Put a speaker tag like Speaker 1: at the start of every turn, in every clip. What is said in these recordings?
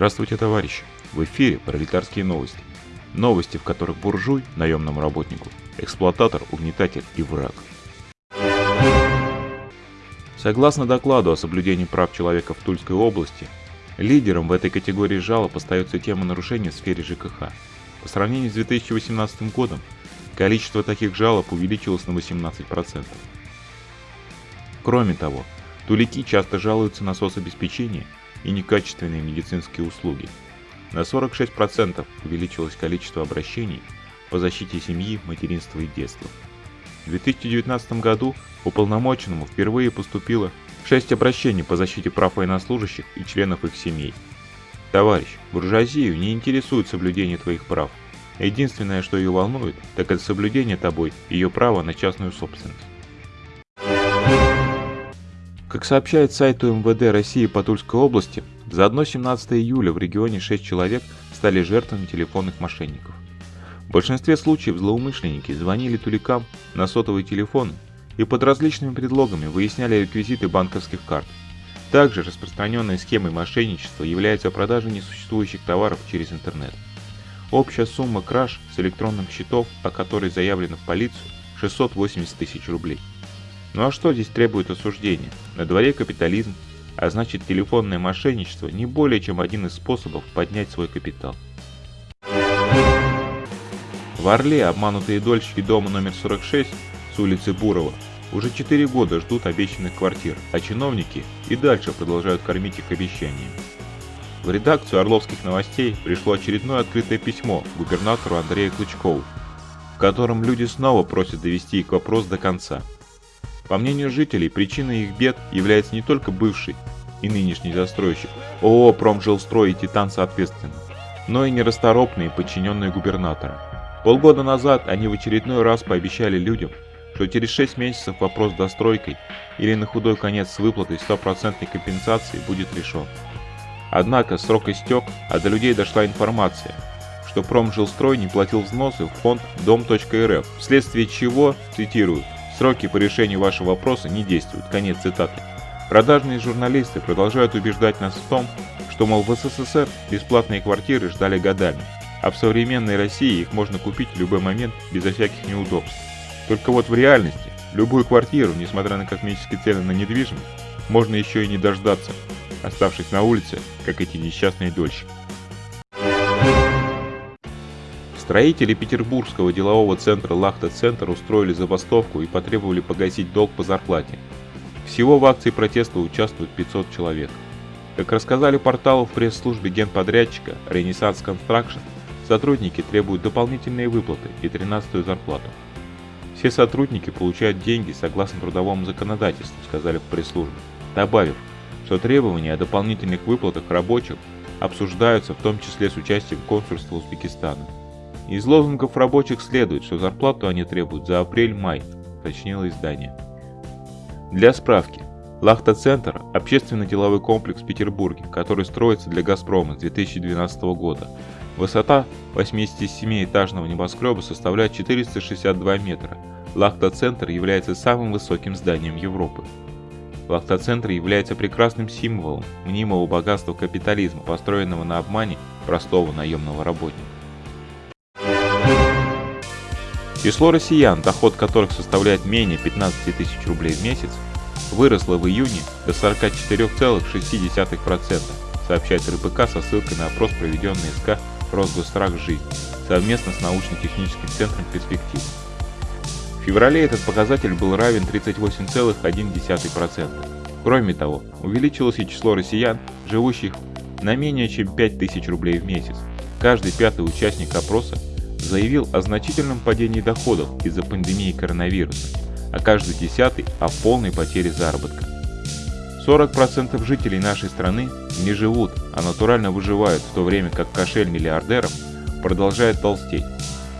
Speaker 1: Здравствуйте, товарищи! В эфире пролетарские новости. Новости, в которых буржуй, наемному работнику, эксплуататор, угнетатель и враг. Согласно докладу о соблюдении прав человека в Тульской области, лидером в этой категории жалоб остается тема нарушений в сфере ЖКХ. По сравнению с 2018 годом, количество таких жалоб увеличилось на 18%. Кроме того, тулики часто жалуются на соцобеспечение и некачественные медицинские услуги. На 46% увеличилось количество обращений по защите семьи, материнства и детства. В 2019 году уполномоченному впервые поступило 6 обращений по защите прав военнослужащих и членов их семей. Товарищ, буржуазию не интересует соблюдение твоих прав. Единственное, что ее волнует, так это соблюдение тобой ее права на частную собственность. Как сообщает сайт МВД России по Тульской области, за одно 17 июля в регионе 6 человек стали жертвами телефонных мошенников. В большинстве случаев злоумышленники звонили туликам на сотовый телефон и под различными предлогами выясняли реквизиты банковских карт. Также распространенной схемой мошенничества является продажа несуществующих товаров через интернет. Общая сумма краж с электронных счетов, о которой заявлено в полицию, 680 тысяч рублей. Ну а что здесь требует осуждения? На дворе капитализм, а значит телефонное мошенничество не более чем один из способов поднять свой капитал. В Орле обманутые дольщики дома номер 46 с улицы Бурова уже 4 года ждут обещанных квартир, а чиновники и дальше продолжают кормить их обещаниями. В редакцию Орловских новостей пришло очередное открытое письмо губернатору Андрею Клычкову, в котором люди снова просят довести их вопрос до конца – по мнению жителей, причиной их бед является не только бывший и нынешний застройщик ООО «Промжилстрой» и «Титан» соответственно, но и нерасторопные подчиненные губернатора. Полгода назад они в очередной раз пообещали людям, что через 6 месяцев вопрос с достройкой или на худой конец с выплатой стопроцентной компенсации будет решен. Однако срок истек, а до людей дошла информация, что Промжилстрой не платил взносы в фонд дом.рф, вследствие чего, цитирую, Сроки по решению вашего вопроса не действуют. Конец цитаты. Продажные журналисты продолжают убеждать нас в том, что, мол, в СССР бесплатные квартиры ждали годами, а в современной России их можно купить в любой момент безо всяких неудобств. Только вот в реальности любую квартиру, несмотря на космические цены на недвижимость, можно еще и не дождаться, оставшись на улице, как эти несчастные дольщики. Строители петербургского делового центра «Лахта-центр» устроили забастовку и потребовали погасить долг по зарплате. Всего в акции протеста участвуют 500 человек. Как рассказали порталу в пресс-службе генподрядчика «Ренессанс Construction, сотрудники требуют дополнительные выплаты и 13-ю зарплату. Все сотрудники получают деньги согласно трудовому законодательству, сказали в пресс-службе, добавив, что требования о дополнительных выплатах рабочих обсуждаются в том числе с участием консульства Узбекистана. Из лозунгов рабочих следует, что зарплату они требуют за апрель-май, уточнило издание. Для справки, Лахта-центр – общественно-деловой комплекс в Петербурге, который строится для «Газпрома» с 2012 года. Высота 87-этажного небоскреба составляет 462 метра. Лахта-центр является самым высоким зданием Европы. Лахта-центр является прекрасным символом мнимого богатства капитализма, построенного на обмане простого наемного работника. Число россиян, доход которых составляет менее 15 тысяч рублей в месяц, выросло в июне до 44,6%, сообщает РБК со ссылкой на опрос, проведенный СК «Росгострах жизни» совместно с научно-техническим центром «Перспектива». В феврале этот показатель был равен 38,1%. Кроме того, увеличилось и число россиян, живущих на менее чем 5000 рублей в месяц. Каждый пятый участник опроса заявил о значительном падении доходов из-за пандемии коронавируса, а каждый десятый – о полной потере заработка. 40% жителей нашей страны не живут, а натурально выживают, в то время как кошель миллиардеров продолжает толстеть.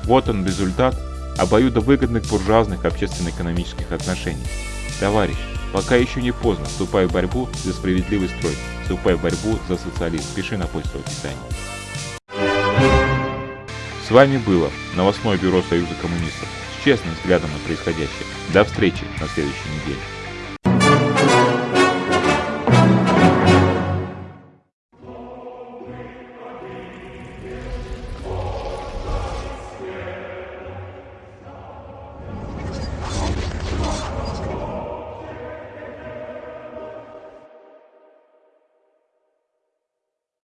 Speaker 1: Вот он результат обоюдовыгодных буржуазных общественно-экономических отношений. Товарищ, пока еще не поздно, вступай в борьбу за справедливый строй, вступай в борьбу за социализм, пиши на почту описания. С вами было новостное бюро Союза коммунистов с честным взглядом на происходящее. До встречи на следующей неделе.